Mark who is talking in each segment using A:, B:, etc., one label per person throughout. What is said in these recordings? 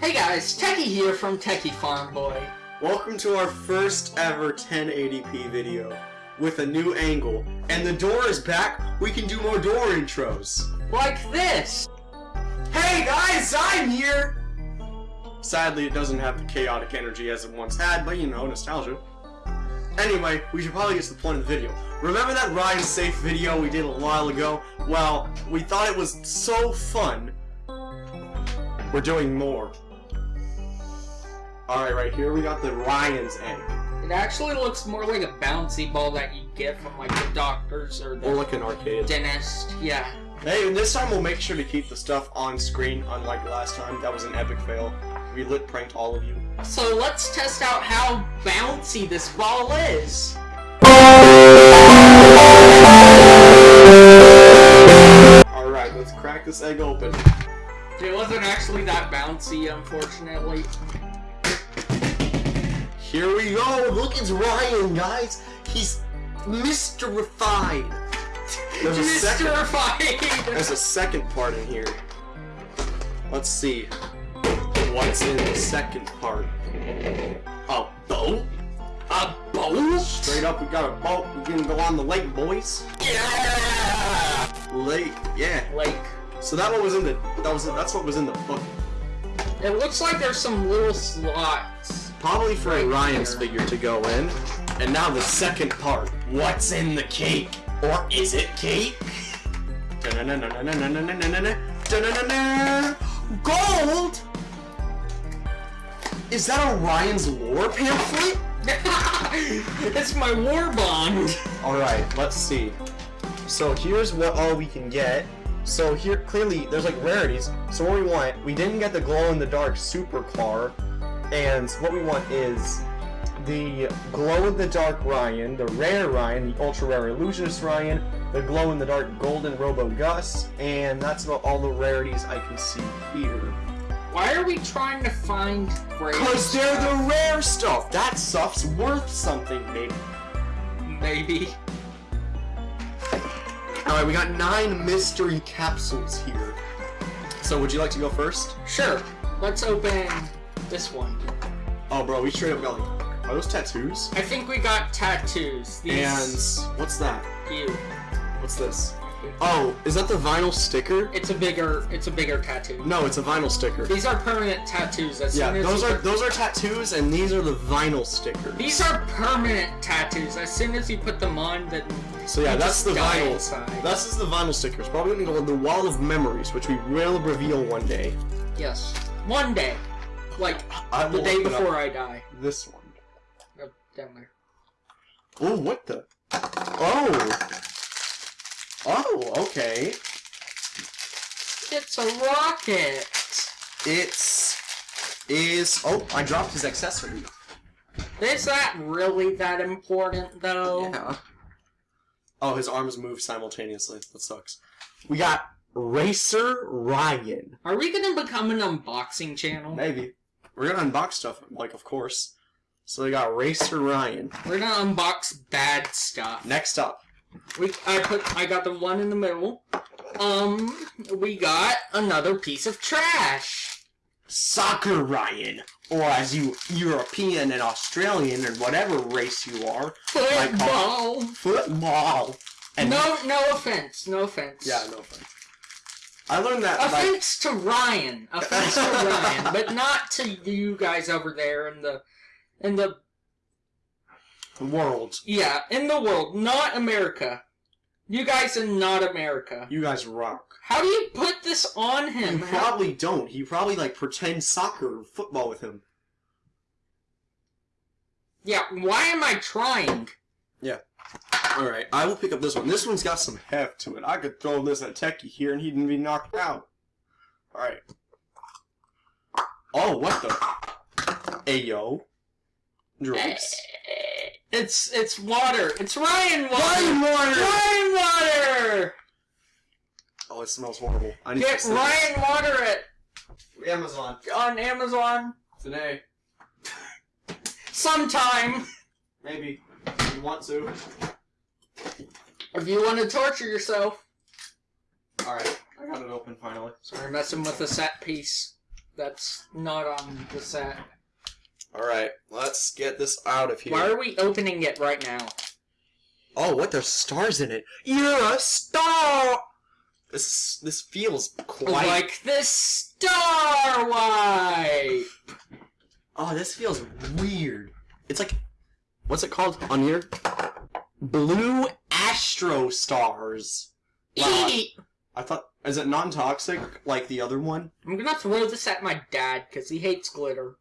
A: Hey guys, Techie here from Techie Farm Boy.
B: Welcome to our first ever 1080p video with a new angle. And the door is back. We can do more door intros.
A: Like this!
B: Hey guys, I'm here! Sadly, it doesn't have the chaotic energy as it once had, but you know, nostalgia. Anyway, we should probably get to the point of the video. Remember that Ryan Safe video we did a while ago? Well, we thought it was so fun. We're doing more. Alright, right here we got the Ryan's egg.
A: It actually looks more like a bouncy ball that you get from like the doctors or the
B: Or like an arcade.
A: dentist. Yeah.
B: Hey, and this time we'll make sure to keep the stuff on screen, unlike last time. That was an epic fail. We lit pranked all of you.
A: So let's test out how bouncy this ball is.
B: Alright, let's crack this egg open.
A: It wasn't actually that bouncy, unfortunately.
B: Here we go! Look, it's Ryan, guys! He's. Refined! There's a second,
A: Mysterified!
B: there's a second part in here. Let's see. What's in the second part? A boat?
A: A boat?
B: Straight up, we got a boat. We can go on the lake, boys.
A: Yeah!
B: Lake, yeah.
A: Lake.
B: So that one was in the that was that's what was in the book.
A: it looks like there's some little slots.
B: Probably for
A: right
B: Orion's
A: here.
B: figure to go in. And now the second part. What's in the cake? Or is it cake? Gold? Is that Orion's lore pamphlet?
A: it's my war bond.
B: Alright, let's see. So here's what all we can get. So here, clearly, there's like rarities. So what we want, we didn't get the glow-in-the-dark super car, and what we want is the glow-in-the-dark Ryan, the rare Ryan, the ultra-rare illusionist Ryan, the glow-in-the-dark golden Robo Gus, and that's about all the rarities I can see here.
A: Why are we trying to find great
B: Cause they're the rare stuff! That stuff's worth something, maybe.
A: Maybe.
B: Alright, we got nine mystery capsules here. So would you like to go first?
A: Sure. Let's open this one.
B: Oh bro, we straight up got like are those tattoos?
A: I think we got tattoos.
B: And what's that?
A: you.
B: What's this? Oh, is that the vinyl sticker?
A: It's a bigger it's a bigger tattoo.
B: No, it's a vinyl sticker.
A: These are permanent tattoos. As
B: Yeah,
A: soon as
B: those are those are tattoos and these are the vinyl stickers.
A: These are permanent tattoos. As soon as you put them on, then
B: So yeah, that's the vinyl.
A: inside.
B: This is the vinyl stickers. Probably gonna go on the wall of memories, which we will reveal one day.
A: Yes. One day. Like
B: I
A: the day before I die.
B: this one.
A: Oh, down there.
B: Oh, what the? Oh. Oh, okay.
A: It's a rocket.
B: It's is oh I dropped his accessory.
A: Is that really that important though?
B: Yeah. Oh, his arms move simultaneously. That sucks. We got Racer Ryan.
A: Are we gonna become an unboxing channel?
B: Maybe. We're gonna unbox stuff, like of course. So we got Racer Ryan.
A: We're gonna unbox bad stuff.
B: Next up.
A: We I put I got the one in the middle. Um we got another piece of trash.
B: Soccer Ryan. Or as you European and Australian and whatever race you are.
A: Football.
B: Football. And
A: No no offense, no offense.
B: Yeah, no offense. I learned that
A: Offense to Ryan. Offense to Ryan, but not to you guys over there in the in the
B: world.
A: yeah, in the world, not America. You guys are not America.
B: You guys rock.
A: How do you put this on him? You
B: probably don't. He probably like pretends soccer or football with him.
A: Yeah, why am I trying?
B: Alright, I will pick up this one. This one's got some heft to it. I could throw this at Techie here and he'd be knocked out. Alright. Oh, what the? Ayo. Drugs.
A: It's it's water. It's Ryan water.
B: Ryan water!
A: Ryan water.
B: Oh, it smells horrible. I need
A: Get
B: to
A: Ryan water at
B: Amazon.
A: on Amazon
B: Today.
A: sometime.
B: Maybe. If you want to.
A: If you want to torture yourself.
B: Alright, I got it open finally.
A: So we're messing with a set piece. That's not on the set.
B: Alright, let's get this out of here.
A: Why are we opening it right now?
B: Oh, what? There's stars in it. You're a star! This this feels quite.
A: Like this star white.
B: Oh, this feels weird. It's like, what's it called on here? Blue astro stars. Wow. I thought, is it non-toxic like the other one?
A: I'm gonna throw this at my dad because he hates glitter.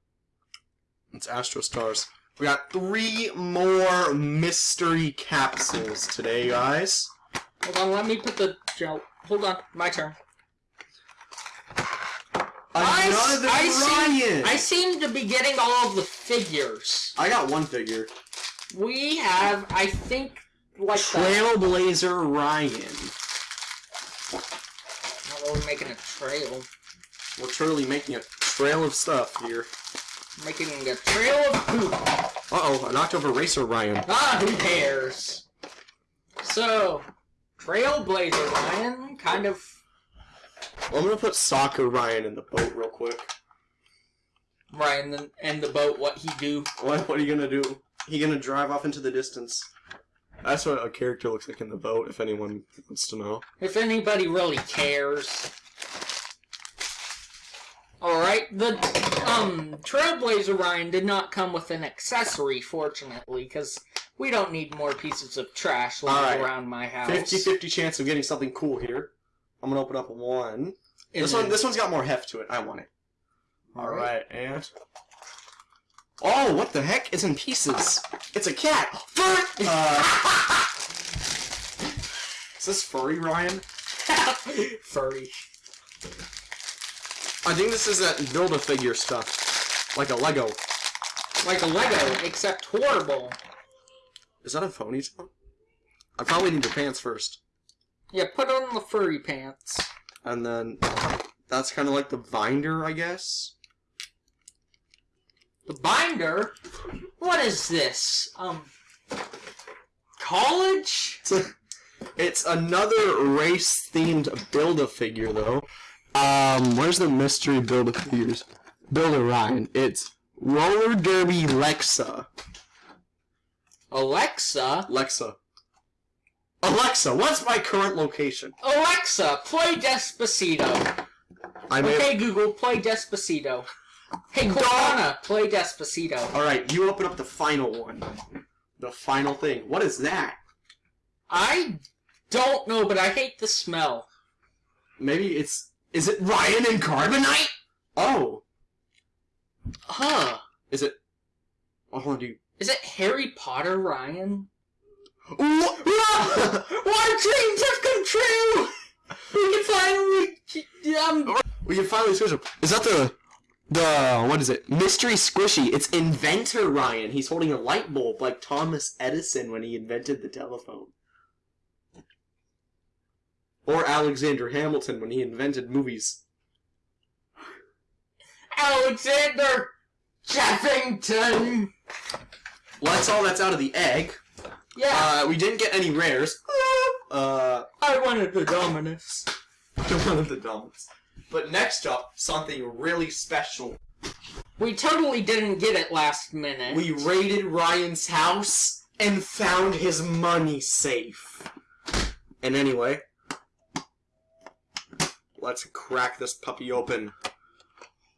B: It's astro stars. We got three more mystery capsules today, guys.
A: Hold on, let me put the gel. Hold on, my turn.
B: Another
A: I see-
B: Ryan.
A: I seem to be getting all of the figures.
B: I got one figure.
A: We have, I think, like the.
B: Trailblazer Ryan.
A: We're making a trail.
B: We're truly making a trail of stuff here.
A: Making a trail of poop.
B: Uh-oh, I knocked over Racer Ryan.
A: Ah, who cares? So, Trailblazer Ryan, kind of.
B: I'm gonna put Soccer Ryan in the boat real quick.
A: Ryan and the boat, what he do.
B: What, what are you gonna do? He gonna drive off into the distance. That's what a character looks like in the boat, if anyone wants to know.
A: If anybody really cares. Alright, the um Trailblazer Ryan did not come with an accessory, fortunately, because we don't need more pieces of trash lying
B: Alright.
A: around my house.
B: 50-50 chance of getting something cool here. I'm gonna open up one. This one, this one's got more heft to it. I want it. All right, and oh, what the heck? It's in pieces. It's a cat. Fur- uh, is this furry, Ryan?
A: Furry.
B: I think this is that build a figure stuff, like a Lego.
A: Like a Lego, except horrible.
B: Is that a ponytail? I probably need your pants first,
A: Yeah, put on the furry pants.
B: and then that's kind of like the binder, I guess.
A: The binder? What is this? Um, college?
B: It's, a, it's another race-themed Build-A-Figure, though. Um, where's the mystery Build-A-Figures? Build-A-Ryan. It's Roller Derby Lexa.
A: Alexa?
B: Lexa. Alexa, what's my current location?
A: Alexa, play Despacito.
B: I may
A: Okay, Google, play Despacito. Hey, Cortana, play Despacito.
B: Alright, you open up the final one. The final thing. What is that?
A: I don't know, but I hate the smell.
B: Maybe it's... Is it Ryan and Carbonite? Oh.
A: Huh.
B: Is it... Oh, hold on, dude.
A: Is it Harry Potter, Ryan? Our dreams have come true! We can finally... Um,
B: We can finally switch up. Is that the the what is it? Mystery Squishy. It's inventor Ryan. He's holding a light bulb like Thomas Edison when he invented the telephone. Or Alexander Hamilton when he invented movies.
A: Alexander Jeffington!
B: Well, that's all that's out of the egg.
A: Yeah,
B: Uh, we didn't get any rares. Uh,
A: I wanted the Dominus.
B: of the dumps. But next up, something really special.
A: We totally didn't get it last minute.
B: We raided Ryan's house and found his money safe. And anyway, let's crack this puppy open.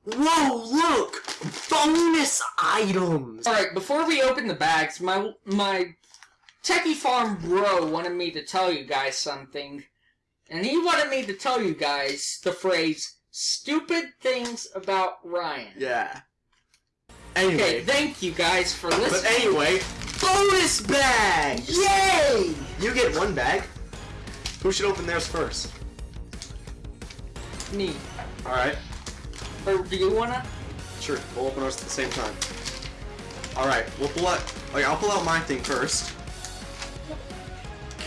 B: Whoa, look! Bonus items!
A: Alright, before we open the bags, my my Techie Farm bro wanted me to tell you guys something. And he wanted me to tell you guys the phrase stupid things about Ryan.
B: Yeah.
A: Okay,
B: Anyway,
A: thank you guys for listening.
B: but anyway, bonus bags!
A: Yay!
B: You get one bag. Who should open theirs first?
A: Me.
B: Alright.
A: Or do you wanna?
B: Sure, we'll open ours at the same time. Alright, we'll pull out. Okay, I'll pull out my thing first.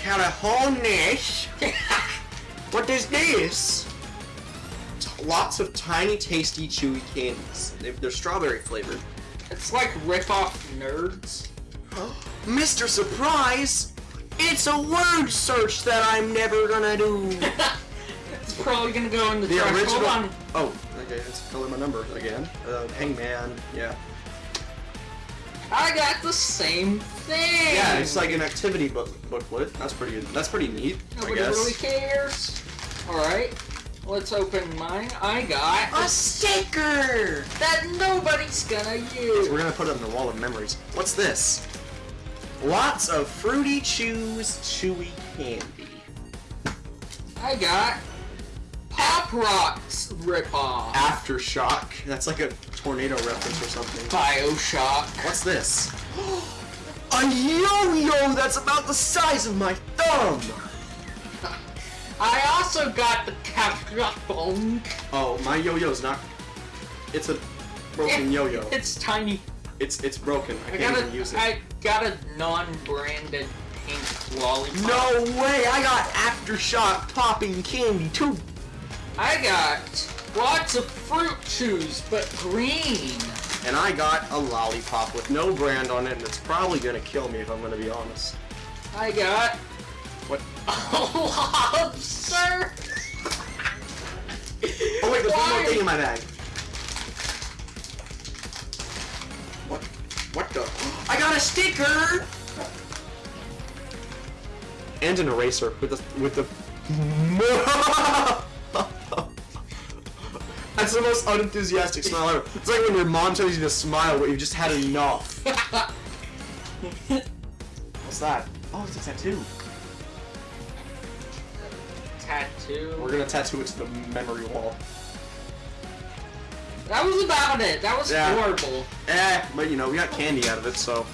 B: Carajones! What is this? T- Lots of tiny, tasty, chewy candies. They- They're strawberry flavored.
A: it's like rip-off nerds.
B: Mr. Surprise! It's a word search that I'm never gonna do.
A: it's probably gonna go in the,
B: The
A: trash.
B: original.
A: Hold on.
B: Oh, Okay, let's color my number again. Uh, hangman. Yeah.
A: I got the same thing.
B: Yeah, it's like an activity book booklet. That's pretty. That's pretty neat.
A: Nobody
B: I guess.
A: really cares. Alright, let's open mine. I got
B: A sticker.
A: that nobody's gonna use.
B: We're gonna put it on the wall of memories. What's this? Lots of fruity chews, chewy candy.
A: I got Pop Rocks ripoff.
B: Aftershock. That's like a tornado reference or something.
A: Bioshock.
B: What's this? A yo-yo that's about the size of my thumb.
A: I also got the Capcom.
B: Oh, my yo-yo's not. It's a broken yo-yo.
A: It's tiny.
B: It's it's broken. I
A: I
B: can't
A: got
B: even
A: a,
B: use it.
A: I got a non-branded pink lollipop.
B: No way! I got aftershock popping candy too.
A: I got lots of fruit chews, but green.
B: And I got a lollipop with no brand on it, and it's probably gonna kill me if I'm gonna be honest.
A: I got
B: What?
A: a lobster.
B: Oh wait, there's one more thing in my bag. What? What the? I got a sticker. And an eraser with the with the. That's the most unenthusiastic smile ever. It's like when your mom tells you to smile, but you've just had enough. What's that? Oh, it's a tattoo.
A: Tattoo.
B: We're gonna tattoo it to the memory wall.
A: That was about it. That was
B: Yeah.
A: horrible.
B: Eh, but you know, we got candy out of it, so.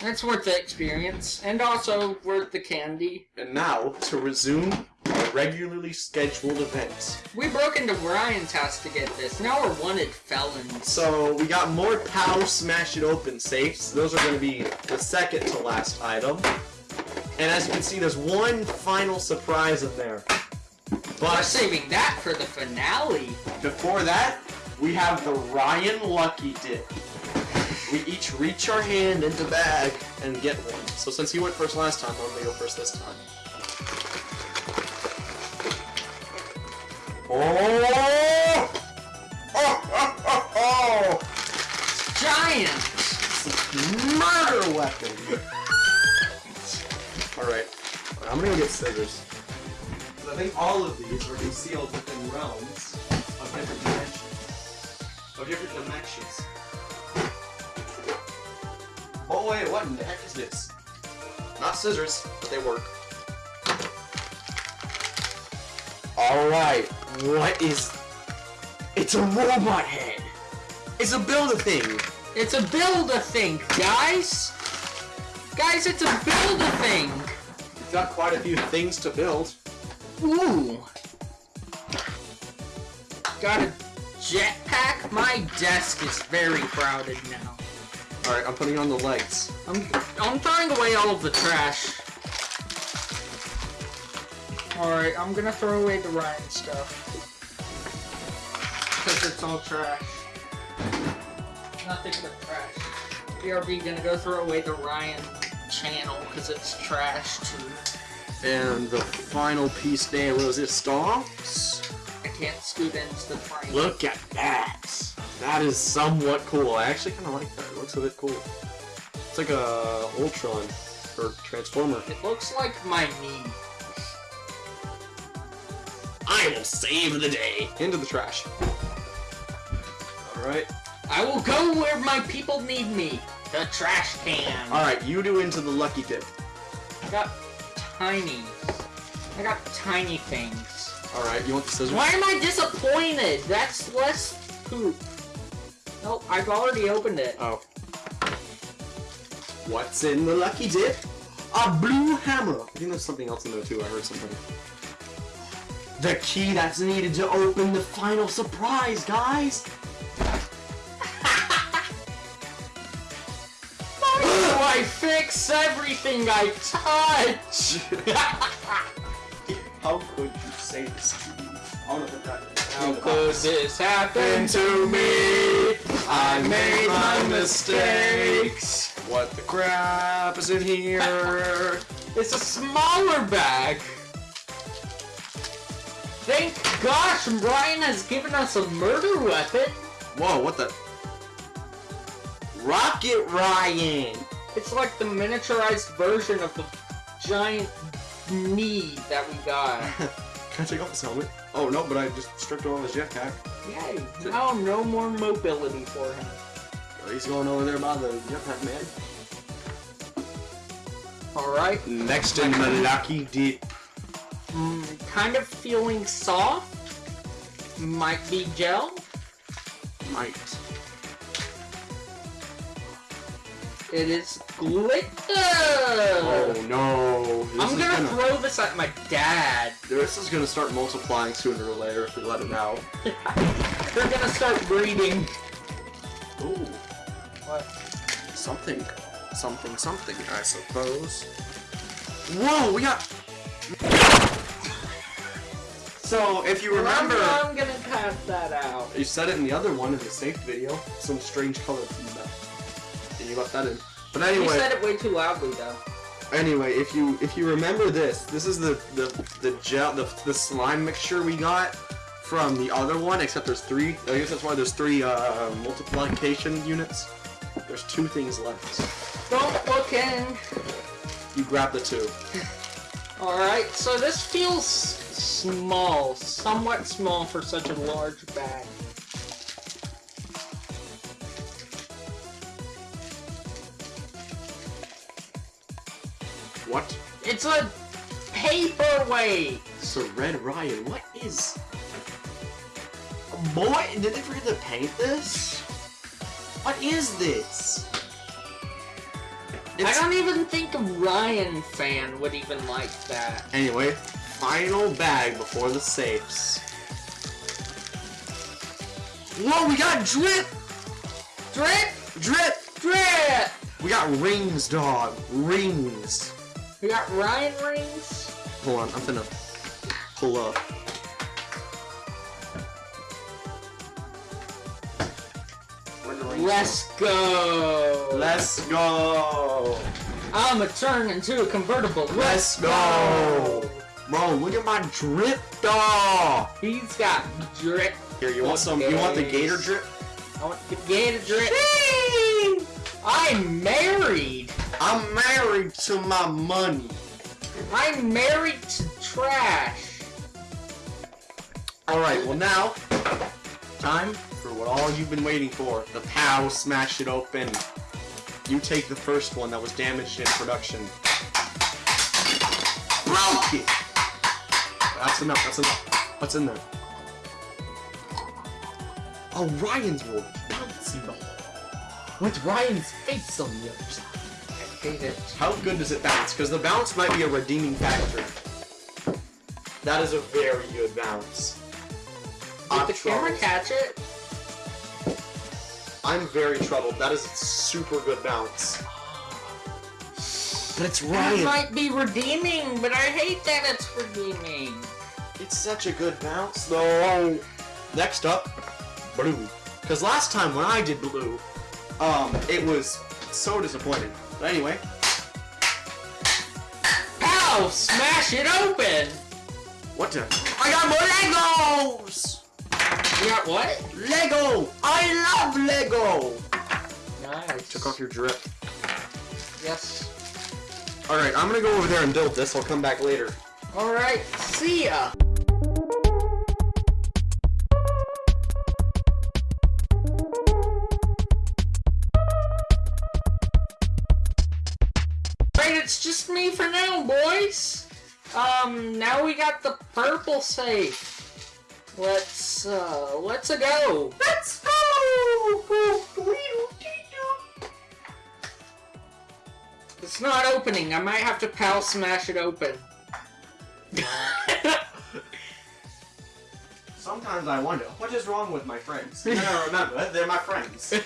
A: That's worth the experience, and also worth the candy.
B: And now, to resume regularly scheduled events.
A: We broke into Ryan's house to get this. Now we're wanted felons.
B: So, we got more POW Smash It Open safes. Those are going to be the second to last item. And as you can see, there's one final surprise in there.
A: We're
B: But
A: saving that for the finale.
B: before that, we have the Ryan Lucky Dip. We each reach our hand into bag and get one. So since you went first last time, I'm gonna go first this time. Oh! Oh! Oh! Oh! oh.
A: Giant.
B: Murder weapon! Alright, I'm gonna go get scissors. I think all of these are concealed within realms of different dimensions. Of different dimensions. Oh wait, what in the heck is this? Not scissors, but they work. Alright, what is... It's a robot head! It's a build-a-thing!
A: It's a build-a-thing, guys. Guys, it's a build-a-thing.
B: We've got quite a few things to build.
A: Ooh. Got a jetpack. My desk is very crowded now.
B: Alright, I'm putting on the lights.
A: I'm I'm throwing away all of the trash. Alright, I'm gonna throw away the Ryan stuff. Because it's all trash. Nothing but trash. BRB gonna go throw away the Ryan channel because it's trash too.
B: And the final piece there was it stops.
A: I can't scoot into the frame.
B: Look at that! That is somewhat cool. I actually kind of like that. It looks a bit cool. It's like a Ultron or Transformer.
A: It looks like my knee.
B: I will save the day. Into the trash. All right.
A: I will go where my people need me. The trash can.
B: All right. You do into the lucky dip.
A: I got tiny. I got tiny things.
B: All right. You want the scissors?
A: Why am I disappointed? That's less poop. Nope, I've already opened it.
B: Oh. What's in the lucky dip? A blue hammer. I think there's something else in there too. I heard something. The key that's needed to open the final surprise, guys.
A: Why do I fix everything I touch?
B: How could you say this to me? I wanna put that.
A: How could this happen to me?
B: I made my mistakes. What the crap is in here?
A: It's a smaller bag. Thank gosh, Brian has given us a murder weapon.
B: Whoa, what the? Rocket Ryan!
A: It's like the miniaturized version of the giant knee that we got.
B: Can I take off this helmet? Oh, no, but I just stripped all his jetpack.
A: Yay! Now no more mobility for him.
B: He's going over there by the jetpack man.
A: Alright.
B: Next in the lucky dip.
A: Mm, kind of feeling soft. Might be gel.
B: Might.
A: It is glitter!
B: Oh no. This
A: I'm gonna,
B: gonna
A: throw this at my dad.
B: This is gonna start multiplying sooner or later if we let it out.
A: They're gonna start breeding.
B: Ooh.
A: What?
B: Something. Something, something, I suppose. Whoa, we got... So, if you remember...
A: I'm, I'm gonna pass that out.
B: You said it in the other one in the safe video. Some strange color. And you left that in. But anyway, You
A: said it way too loudly though.
B: anyway, if you if you remember this, this is the the the gel the, the slime mixture we got from the other one. Except there's three. I guess that's why there's three uh, multiplication units. There's two things left.
A: Don't look in.
B: You grab the two.
A: Alright, so this feels small, somewhat small for such a large bag.
B: What?
A: It's a paperweight!
B: So Red Ryan, what is? Boy, did they forget to paint this? What is this?
A: I don't even think a Ryan fan would even like that.
B: Anyway, final bag before the safes. Whoa, we got drip!
A: Drip!
B: Drip!
A: Drip!
B: We got rings, dog. Rings.
A: We got Ryan rings?
B: Hold on, I'm finna pull up. Where the rings
A: Let's go!
B: Let's go!
A: I'ma turn into a convertible.
B: Let's go! Bro, look at my drip, dog!
A: He's got drip.
B: Here, you want some? You want the gator drip?
A: I want the gator drip. I'm married.
B: I'm married to my money.
A: I'm married to trash.
B: Alright, well now, time for what all you've been waiting for. The POW smash it open. You take the first one that was damaged in production. Broke it! That's enough, that's enough. What's in there? Oh, Ryan's will bouncy ball. With Ryan's face on the other side.
A: I hate it.
B: How good does it bounce? Because the bounce might be a redeeming factor. That is a very good bounce.
A: Did
B: I'm
A: the camera catch it?
B: I'm very troubled. That is a super good bounce. But it's Ryan.
A: That might be redeeming, but I hate that it's redeeming.
B: It's such a good bounce, though. Next up, blue. Because last time when I did blue, um, it was so disappointing. But anyway,
A: Pow! Smash it open!
B: what the? I got more Legos!
A: You got what?
B: Lego! I love Lego!
A: Nice.
B: Took off your drip.
A: Yes.
B: Alright, I'm gonna go over there and build this. I'll come back later.
A: Alright, see ya! Alright, it's just me for now, boys! Um, now we got the purple safe. Let's, uh, let's-a go! Let's go! It's not opening. I might have to pal smash it open.
B: Sometimes I wonder, what is wrong with my friends? And I remember, they're my friends.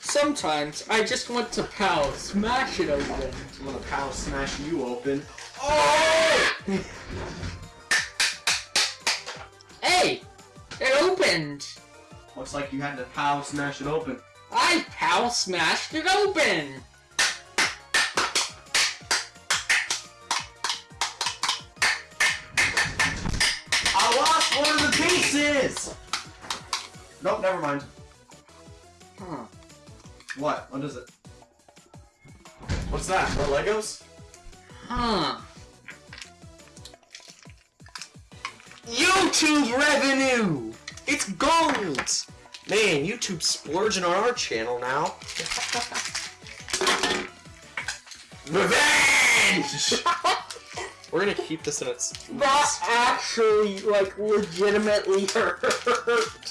A: Sometimes I just want to pow smash it open.
B: I'm gonna pow smash you open. Oh!
A: Hey! It opened!
B: Looks like you had to pow smash it open.
A: I pow smashed it open!
B: Is! Nope, never mind.
A: Huh.
B: What? What is it? What's that? More Legos?
A: Huh.
B: YouTube revenue! It's gold! Man, YouTube's splurging on our channel now. Revenge! We're gonna keep this in its.
A: That actually, like, legitimately hurt.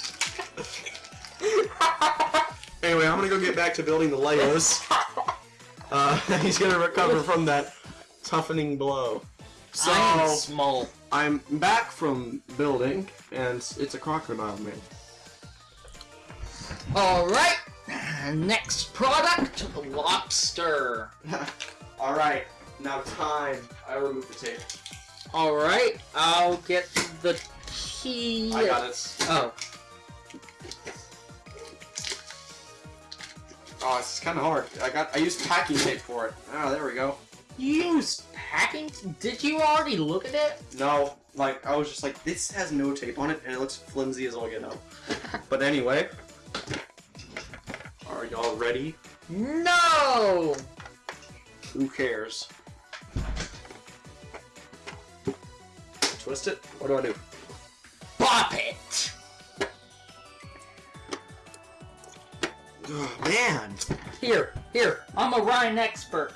B: Anyway, I'm gonna go get back to building the Legos. Uh, he's gonna recover from that toughening blow. So,
A: I'm small.
B: I'm back from building, and it's a crocodile man.
A: Alright, next product, lobster.
B: Alright, now time. I remove the tape.
A: Alright, I'll get the key.
B: I got it.
A: Oh,
B: Oh, it's kind of hard. I got. I used packing tape for it. Oh, there we go.
A: you use packing? Did you already look at it?
B: No, like I was just like, this has no tape on it, and it looks flimsy as all get out. but anyway, are y'all ready?
A: No!
B: Who cares? Twist it. What do I do?
A: Bop it!
B: Oh, man,
A: Here, here, I'm a Ryan expert.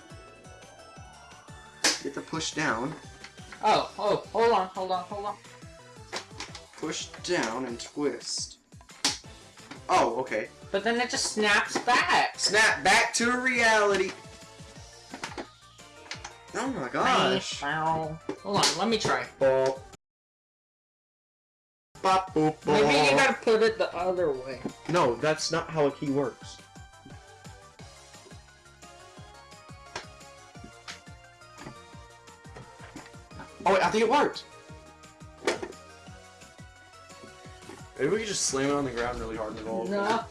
B: get the push down.
A: Oh, oh, hold on, hold on, hold on.
B: Push down and twist. Oh, okay.
A: But then it just snaps back.
B: Snap back to reality. Oh my gosh.
A: Hold on, let me try.
B: Bop. Bop, boop,
A: Maybe you gotta put it the other way.
B: No, that's not how a key works. Oh wait, I think it worked. Maybe we could just slam it on the ground really hard and roll.
A: No.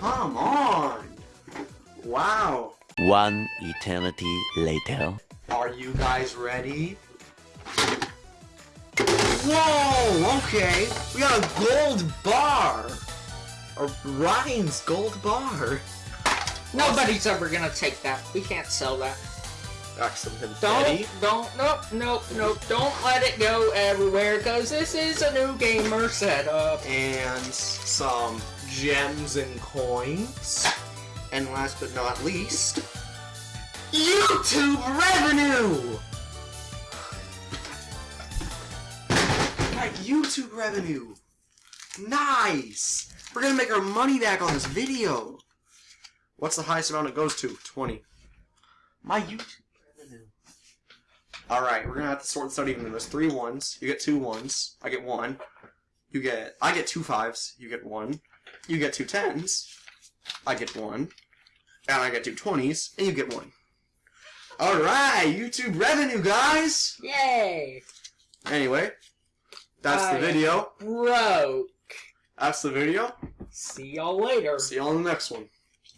B: Come on. Wow.
C: One eternity later.
B: Are you guys ready? Whoa, okay. We got a gold bar. Or Ryan's gold bar.
A: Nobody's ever gonna take that. We can't sell that.
B: Got some
A: Don't, don't, nope, nope, nope. Don't let it go everywhere, cause this is a new gamer setup.
B: And some gems and coins. And last but not least, YouTube revenue! YouTube revenue! Nice! We're gonna make our money back on this video! What's the highest amount it goes to? 20. My YouTube revenue. Alright, we're gonna have to sort this out even. There's three ones. You get two ones. I get one. You get. I get two fives. You get one. You get two tens. I get one. And I get two twenties. And you get one. Alright, YouTube revenue, guys!
A: Yay!
B: Anyway, that's the video.
A: Broke.
B: That's the video.
A: See y'all later.
B: See you on the next one.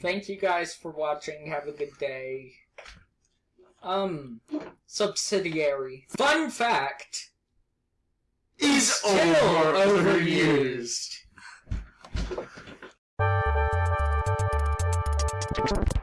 A: Thank you guys for watching. Have a good day. Um, subsidiary. Fun fact.
B: Is
A: Still
B: overused.
A: overused. Thank you.